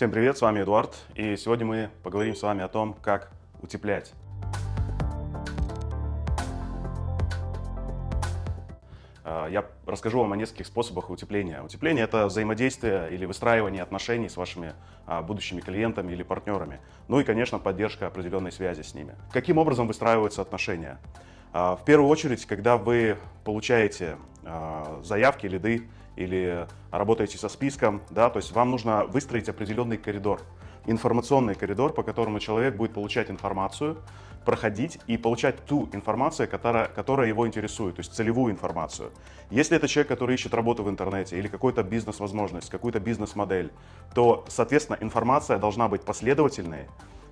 Всем привет, с вами Эдуард, и сегодня мы поговорим с вами о том, как утеплять. А, я расскажу вам о нескольких способах утепления. Утепление – это взаимодействие или выстраивание отношений с вашими а, будущими клиентами или партнерами. Ну и, конечно, поддержка определенной связи с ними. Каким образом выстраиваются отношения? А, в первую очередь, когда вы получаете заявки, лиды или работаете со списком, да, то есть вам нужно выстроить определенный коридор, информационный коридор, по которому человек будет получать информацию, проходить и получать ту информацию, которая, которая его интересует, то есть целевую информацию. Если это человек, который ищет работу в интернете или какую-то бизнес-возможность, какую-то бизнес-модель, то, соответственно, информация должна быть последовательной,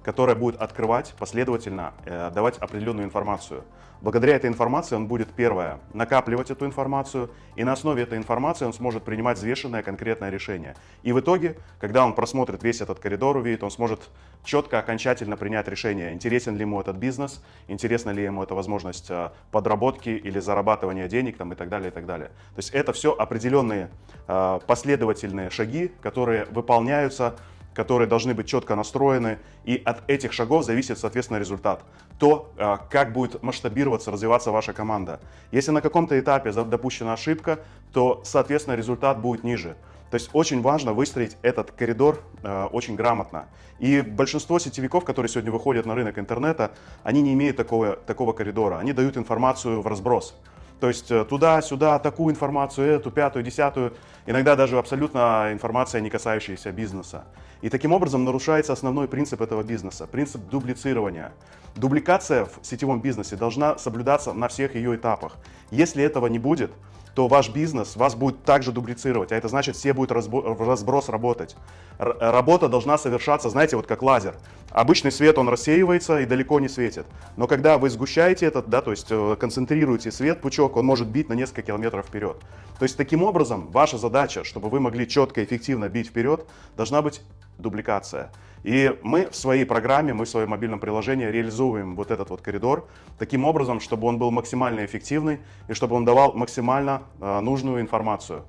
которая будет открывать последовательно, э, давать определенную информацию. Благодаря этой информации он будет, первое, накапливать эту информацию, и на основе этой информации он сможет принимать взвешенное конкретное решение. И в итоге, когда он просмотрит весь этот коридор, увидит, он сможет четко, окончательно принять решение, интересен ли ему этот бизнес, интересна ли ему эта возможность э, подработки или зарабатывания денег там, и так далее, и так далее. То есть это все определенные э, последовательные шаги, которые выполняются которые должны быть четко настроены, и от этих шагов зависит, соответственно, результат. То, а, как будет масштабироваться, развиваться ваша команда. Если на каком-то этапе допущена ошибка, то, соответственно, результат будет ниже. То есть очень важно выстроить этот коридор э, очень грамотно. И большинство сетевиков, которые сегодня выходят на рынок интернета, они не имеют такого, такого коридора. Они дают информацию в разброс. То есть э, туда-сюда, такую информацию, эту, пятую, десятую. Иногда даже абсолютно информация, не касающаяся бизнеса. И таким образом нарушается основной принцип этого бизнеса, принцип дублицирования. Дубликация в сетевом бизнесе должна соблюдаться на всех ее этапах. Если этого не будет, то ваш бизнес вас будет также дублицировать, а это значит, все будут в разброс работать. Р работа должна совершаться, знаете, вот как лазер. Обычный свет, он рассеивается и далеко не светит. Но когда вы сгущаете этот, да, то есть э, концентрируете свет, пучок, он может бить на несколько километров вперед. То есть таким образом ваша задача, чтобы вы могли четко и эффективно бить вперед, должна быть дубликация. И мы в своей программе, мы в своем мобильном приложении реализуем вот этот вот коридор таким образом, чтобы он был максимально эффективный и чтобы он давал максимально э, нужную информацию.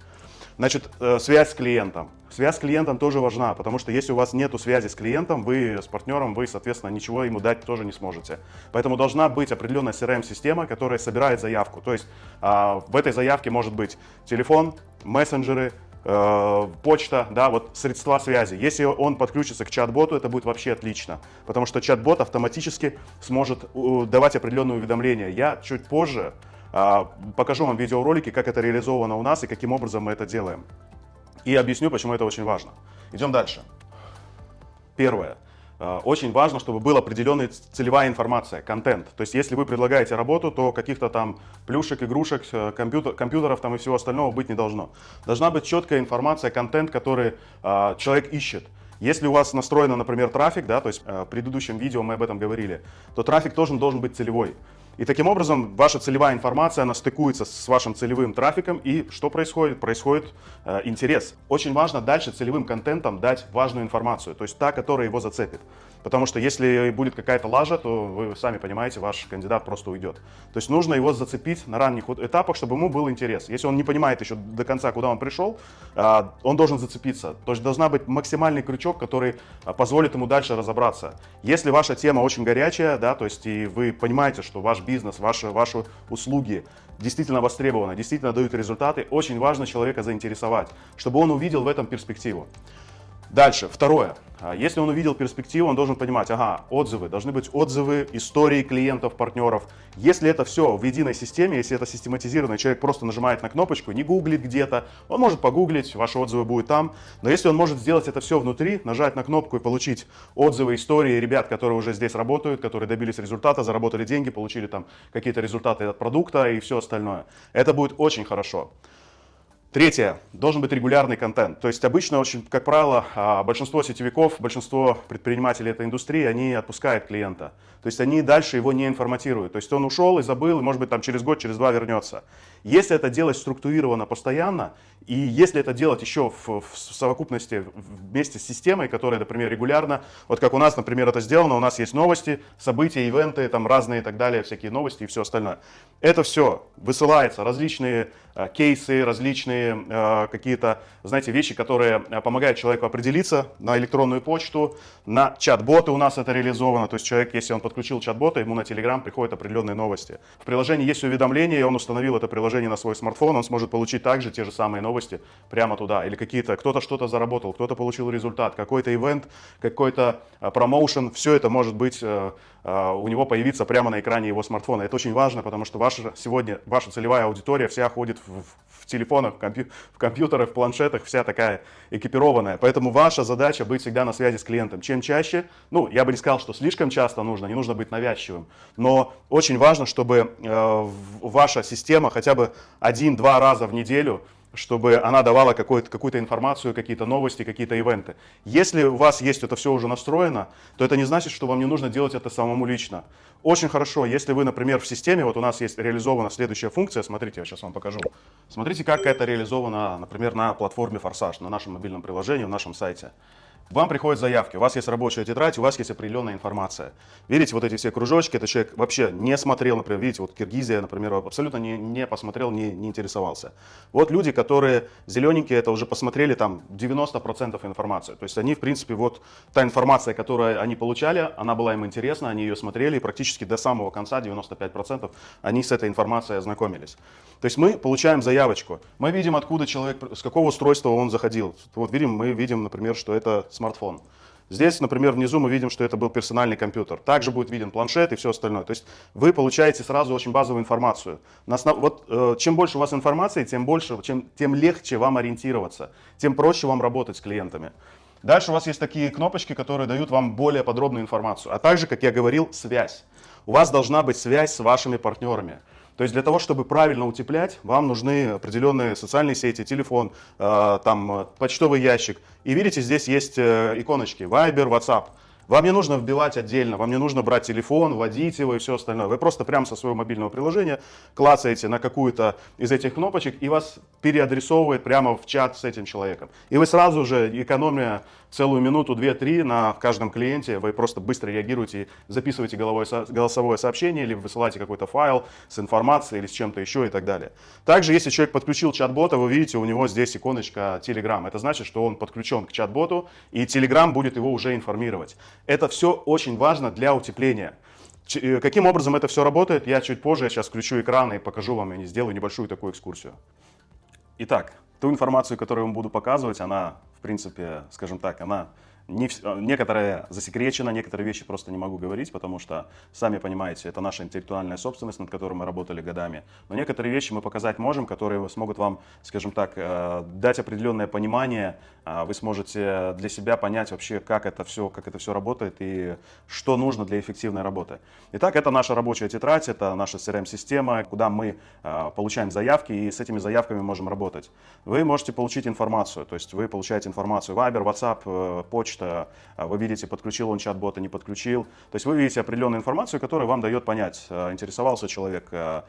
Значит, э, связь с клиентом. Связь с клиентом тоже важна, потому что если у вас нет связи с клиентом, вы с партнером, вы, соответственно, ничего ему дать тоже не сможете. Поэтому должна быть определенная CRM-система, которая собирает заявку. То есть э, в этой заявке может быть телефон, мессенджеры, Э, почта, да, вот средства связи. Если он подключится к чат-боту, это будет вообще отлично, потому что чат-бот автоматически сможет давать определенные уведомления. Я чуть позже покажу вам видеоролики, как это реализовано у нас и каким образом мы это делаем. И объясню, почему это очень важно. Идем дальше. Первое. Э, очень важно, чтобы была определенная целевая информация, контент. То есть, если вы предлагаете работу, то каких-то там плюшек, игрушек, э, компьютер, компьютеров там и всего остального быть не должно. Должна быть четкая информация, контент, который э, человек ищет. Если у вас настроено, например, трафик, да, то есть э, в предыдущем видео мы об этом говорили, то трафик тоже должен быть целевой. И таким образом ваша целевая информация, она стыкуется с вашим целевым трафиком, и что происходит? Происходит э, интерес. Очень важно дальше целевым контентом дать важную информацию, то есть та, которая его зацепит. Потому что если будет какая-то лажа, то вы сами понимаете, ваш кандидат просто уйдет. То есть нужно его зацепить на ранних этапах, чтобы ему был интерес. Если он не понимает еще до конца, куда он пришел, а, он должен зацепиться. То есть должна быть максимальный крючок, который а, позволит ему дальше разобраться. Если ваша тема очень горячая, да, то есть и вы понимаете, что ваш бизнес, ваши, ваши услуги действительно востребованы, действительно дают результаты, очень важно человека заинтересовать, чтобы он увидел в этом перспективу. Дальше, второе. А, если он увидел перспективу, он должен понимать, ага, отзывы, должны быть отзывы, истории клиентов, партнеров. Если это все в единой системе, если это систематизированно, человек просто нажимает на кнопочку, не гуглит где-то, он может погуглить, ваши отзывы будут там. Но если он может сделать это все внутри, нажать на кнопку и получить отзывы, истории ребят, которые уже здесь работают, которые добились результата, заработали деньги, получили там какие-то результаты от продукта и все остальное, это будет очень хорошо. Третье. Должен быть регулярный контент. То есть обычно, очень, как правило, а, большинство сетевиков, большинство предпринимателей этой индустрии, они отпускают клиента. То есть они дальше его не информатируют. То есть он ушел и забыл, и может быть там через год, через два вернется. Если это делать структурированно, постоянно, и если это делать еще в, в совокупности вместе с системой, которая, например, регулярно, вот как у нас, например, это сделано, у нас есть новости, события, ивенты, там разные и так далее, всякие новости и все остальное. Это все высылается, различные а, кейсы, различные различные э, какие-то, знаете, вещи, которые э, помогают человеку определиться на электронную почту, на чат-боты у нас это реализовано. То есть человек, если он подключил чат-бота, ему на Telegram приходят определенные новости. В приложении есть уведомления, и он установил это приложение на свой смартфон, он сможет получить также те же самые новости прямо туда. Или какие-то, кто-то что-то заработал, кто-то получил результат, какой-то ивент, какой-то э, промоушен, все это может быть у него появиться прямо на экране его смартфона. Это очень важно, потому что ваша, сегодня ваша целевая аудитория вся ходит в, в телефонах, компью, в компьютерах, в планшетах, вся такая экипированная. Поэтому ваша задача быть всегда на связи с клиентом. Чем чаще, ну, я бы не сказал, что слишком часто нужно, не нужно быть навязчивым, но очень важно, чтобы э, ваша система хотя бы один-два раза в неделю чтобы она давала какую-то какую информацию, какие-то новости, какие-то ивенты. Если у вас есть это все уже настроено, то это не значит, что вам не нужно делать это самому лично. Очень хорошо, если вы, например, в системе, вот у нас есть реализована следующая функция, смотрите, я сейчас вам покажу. Смотрите, как это реализовано, например, на платформе Форсаж, на нашем мобильном приложении, в нашем сайте. Вам приходят заявки, у вас есть рабочая тетрадь, у вас есть определенная информация. Видите, вот эти все кружочки, это человек вообще не смотрел, например, видите, вот Киргизия, например, абсолютно не, не посмотрел, не, не интересовался. Вот люди, которые зелененькие, это уже посмотрели там 90% информации. То есть они, в принципе, вот та информация, которую они получали, она была им интересна, они ее смотрели, и практически до самого конца, 95%, они с этой информацией ознакомились. То есть мы получаем заявочку, мы видим, откуда человек, с какого устройства он заходил. Вот видим, мы видим, например, что это смартфон. Здесь, например, внизу мы видим, что это был персональный компьютер. Также будет виден планшет и все остальное. То есть вы получаете сразу очень базовую информацию. На основ... вот, э, чем больше у вас информации, тем, больше, чем, тем легче вам ориентироваться, тем проще вам работать с клиентами. Дальше у вас есть такие кнопочки, которые дают вам более подробную информацию. А также, как я говорил, связь. У вас должна быть связь с вашими партнерами. То есть для того, чтобы правильно утеплять, вам нужны определенные социальные сети, телефон, э, там, э, почтовый ящик. И видите, здесь есть э, иконочки Viber, WhatsApp. Вам не нужно вбивать отдельно, вам не нужно брать телефон, вводить его и все остальное. Вы просто прямо со своего мобильного приложения клацаете на какую-то из этих кнопочек и вас переадресовывает прямо в чат с этим человеком. И вы сразу же, экономия целую минуту, две-три на каждом клиенте, вы просто быстро реагируете, записываете голосовое сообщение или высылаете какой-то файл с информацией или с чем-то еще и так далее. Также, если человек подключил чат-бота, вы видите, у него здесь иконочка Telegram. Это значит, что он подключен к чат-боту, и Telegram будет его уже информировать. Это все очень важно для утепления. Э, каким образом это все работает, я чуть позже, я сейчас включу экран и покажу вам, и сделаю небольшую такую экскурсию. Итак, ту информацию, которую я вам буду показывать, она, в принципе, скажем так, она не, э, некоторые засекречено, некоторые вещи просто не могу говорить, потому что, сами понимаете, это наша интеллектуальная собственность, над которой мы работали годами. Но некоторые вещи мы показать можем, которые смогут вам, скажем так, э, дать определенное понимание, а вы сможете для себя понять вообще, как это все, как это все работает и что нужно для эффективной работы. Итак, это наша рабочая тетрадь, это наша CRM-система, куда мы э, получаем заявки и с этими заявками можем работать. Вы можете получить информацию, то есть вы получаете информацию Viber, WhatsApp, почта, а, вы видите, подключил он чат-бота, не подключил. То есть вы видите определенную информацию, которая вам дает понять, а, интересовался человек а,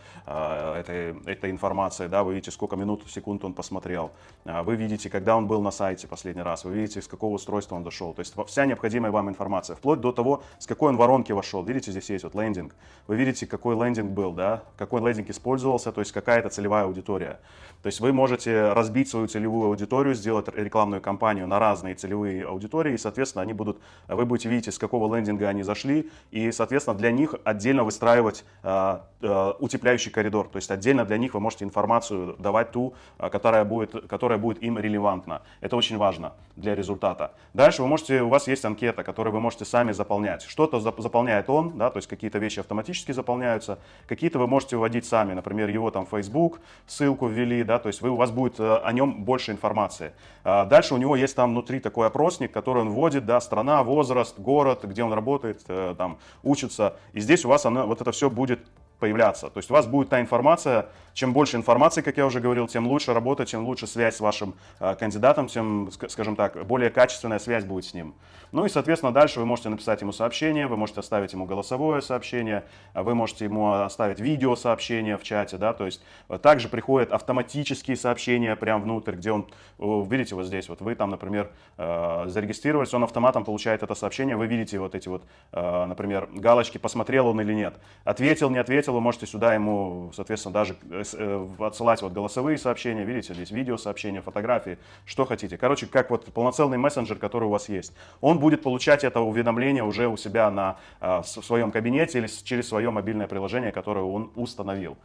этой, этой информацией, да, вы видите, сколько минут, секунд он посмотрел, вы видите, когда он был на сайте последний раз, вы видите, с какого устройства он дошел. То есть вся необходимая вам информация, вплоть до того, с какой он воронки вошел. Видите, здесь есть вот лендинг. Вы видите, какой лендинг был, да, какой лендинг использовался, то есть какая это целевая аудитория. То есть вы можете разбить свою целевую аудиторию, сделать рекламную кампанию на разные целевые аудитории, соответственно, они будут, вы будете видеть, с какого лендинга они зашли, и, соответственно, для них отдельно выстраивать э, э, утепляющий коридор, то есть отдельно для них вы можете информацию давать ту, а, которая будет, которая будет им релевантна. Это очень важно для результата. Дальше вы можете, у вас есть анкета, которую вы можете сами заполнять. Что-то заполняет он, да, то есть какие-то вещи автоматически заполняются, какие-то вы можете вводить сами, например, его там Facebook, ссылку ввели, да, то есть вы, у вас будет э, о нем больше информации. А дальше у него есть там внутри такой опросник, который он вводит, да, страна, возраст, город, где он работает, э, там, учится. И здесь у вас оно, вот это все будет появляться. То есть у вас будет та информация, чем больше информации, как я уже говорил, тем лучше работа, тем лучше связь с вашим э, кандидатом, тем, скажем так, более качественная связь будет с ним. Ну и, соответственно, дальше вы можете написать ему сообщение, вы можете оставить ему голосовое сообщение, вы можете ему оставить видео сообщение в чате, да, то есть э, также приходят автоматические сообщения прямо внутрь, где он, видите, вот здесь, вот вы там, например, э, зарегистрировались, он автоматом получает это сообщение, вы видите вот эти вот, например, галочки, посмотрел он или нет, ответил, не ответил, ответил, вы можете сюда ему, соответственно, даже э, э, отсылать вот голосовые сообщения, видите, здесь видео сообщения, фотографии, что хотите. Короче, как вот полноценный мессенджер, который у вас есть. Он будет получать это уведомление уже у себя на, в своем кабинете или через свое мобильное приложение, которое он установил.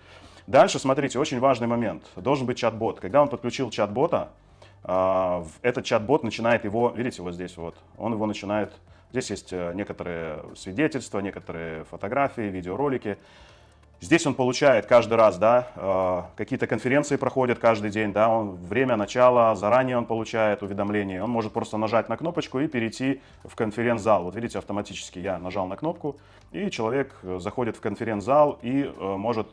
Дальше, смотрите, очень важный момент. Должен быть чат-бот. Когда он подключил чат-бота, этот чат-бот начинает его, видите, вот здесь вот, он его начинает Здесь есть э, некоторые свидетельства, некоторые фотографии, видеоролики. Здесь он получает каждый раз, да, э, какие-то конференции проходят каждый день, да, он, время начала, заранее он получает уведомление, он может просто нажать на кнопочку и перейти в конференц-зал. Вот видите, автоматически я нажал на кнопку, и человек э, заходит в конференц-зал и может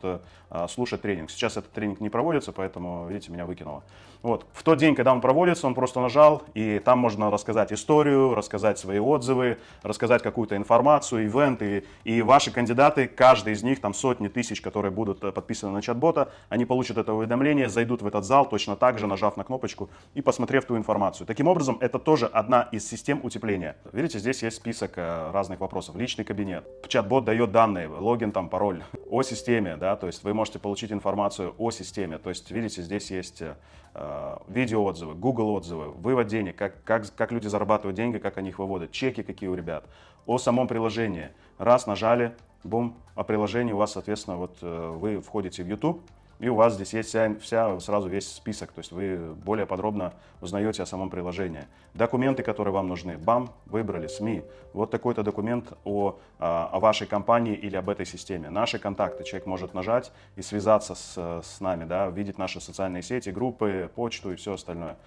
слушать тренинг. Сейчас этот тренинг не проводится, поэтому, видите, меня выкинуло. Вот. В тот день, когда он проводится, он просто нажал, и там можно рассказать историю, рассказать свои отзывы, рассказать какую-то информацию, ивенты. И ваши кандидаты, каждый из них, там сотни тысяч, которые будут э, подписаны на чат-бота, они получат это уведомление, зайдут в этот зал, точно так же нажав на кнопочку и посмотрев ту информацию. Таким образом, это тоже одна из систем утепления. Видите, здесь есть список э, разных вопросов. Личный кабинет. Чат-бот дает данные, логин, там, пароль. О системе, да, то есть вы можете получить информацию о системе. То есть, видите, здесь есть э, видеоотзывы, Google отзывы, вывод денег, как, как, как люди зарабатывают деньги, как они их выводят, чеки какие у ребят, о самом приложении. Раз нажали, бум, о приложении у вас, соответственно, вот э, вы входите в YouTube, и у вас здесь есть вся, вся, сразу весь список, то есть вы более подробно узнаете о самом приложении. Документы, которые вам нужны. Бам, выбрали, СМИ. Вот такой-то документ о, а, о вашей компании или об этой системе. Наши контакты. Человек может нажать и связаться с, с нами, да, видеть наши социальные сети, группы, почту и все остальное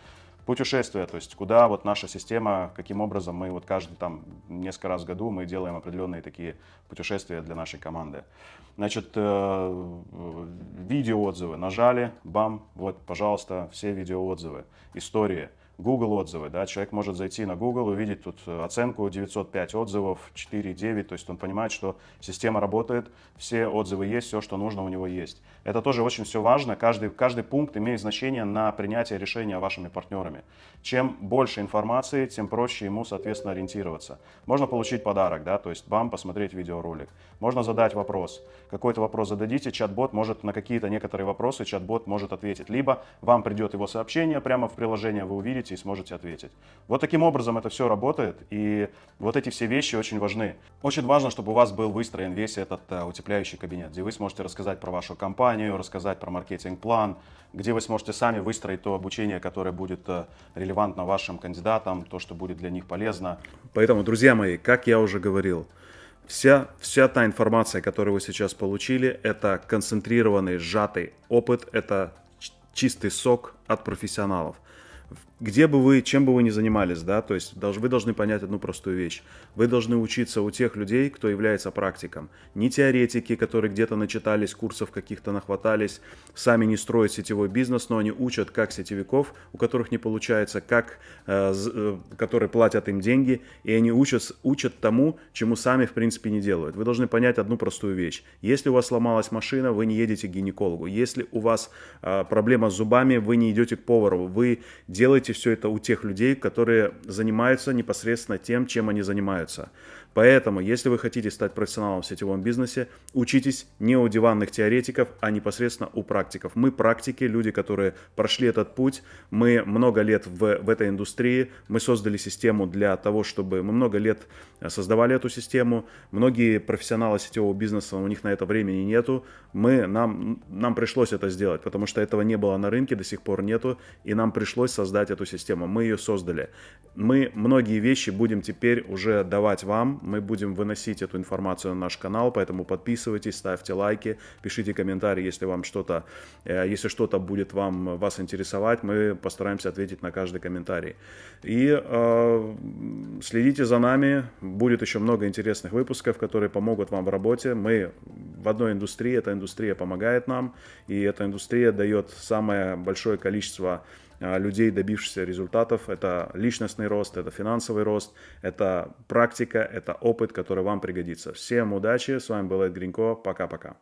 путешествия, то есть куда вот наша система, каким образом мы вот каждый там несколько раз в году мы делаем определенные такие путешествия для нашей команды. Значит, э, видеоотзывы нажали, бам, вот, пожалуйста, все видеоотзывы, истории. Google отзывы, да, человек может зайти на Google, увидеть тут оценку 905 отзывов, 4,9, то есть он понимает, что система работает, все отзывы есть, все, что нужно у него есть. Это тоже очень все важно, каждый, каждый пункт имеет значение на принятие решения вашими партнерами. Чем больше информации, тем проще ему, соответственно, ориентироваться. Можно получить подарок, да, то есть бам, посмотреть видеоролик. Можно задать вопрос. Какой-то вопрос зададите, чат-бот может на какие-то некоторые вопросы, чат-бот может ответить. Либо вам придет его сообщение прямо в приложение, вы увидите и сможете ответить. Вот таким образом это все работает, и вот эти все вещи очень важны. Очень важно, чтобы у вас был выстроен весь этот uh, утепляющий кабинет, где вы сможете рассказать про вашу компанию, рассказать про маркетинг-план, где вы сможете сами выстроить то обучение, которое будет uh, релевантно вашим кандидатам, то, что будет для них полезно. Поэтому, друзья мои, как я уже говорил, Вся, вся та информация, которую вы сейчас получили, это концентрированный, сжатый опыт, это чистый сок от профессионалов где бы вы, чем бы вы ни занимались, да, то есть вы должны понять одну простую вещь. Вы должны учиться у тех людей, кто является практиком. Не теоретики, которые где-то начитались, курсов каких-то нахватались, сами не строят сетевой бизнес, но они учат как сетевиков, у которых не получается, как, э, э, которые платят им деньги, и они учат, учат тому, чему сами в принципе не делают. Вы должны понять одну простую вещь. Если у вас сломалась машина, вы не едете к гинекологу. Если у вас э, проблема с зубами, вы не идете к повару. Вы делаете делайте все это у тех людей, которые занимаются непосредственно тем, чем они занимаются. Поэтому, если вы хотите стать профессионалом в сетевом бизнесе, учитесь не у диванных теоретиков, а непосредственно у практиков. Мы практики, люди, которые прошли этот путь, мы много лет в, в этой индустрии, мы создали систему для того, чтобы мы много лет создавали эту систему. Многие профессионалы сетевого бизнеса, у них на это времени нету. Мы, нам, нам пришлось это сделать, потому что этого не было на рынке, до сих пор нету, и нам пришлось создать эту систему. Мы ее создали. Мы многие вещи будем теперь уже давать вам, мы будем выносить эту информацию на наш канал, поэтому подписывайтесь, ставьте лайки, пишите комментарии, если вам что-то, э, если что-то будет вам, вас интересовать, мы постараемся ответить на каждый комментарий. И э, следите за нами, будет еще много интересных выпусков, которые помогут вам в работе. Мы в одной индустрии, эта индустрия помогает нам, и эта индустрия дает самое большое количество людей, добившихся результатов. Это личностный рост, это финансовый рост, это практика, это опыт, который вам пригодится. Всем удачи, с вами был Эд Гринько, пока-пока.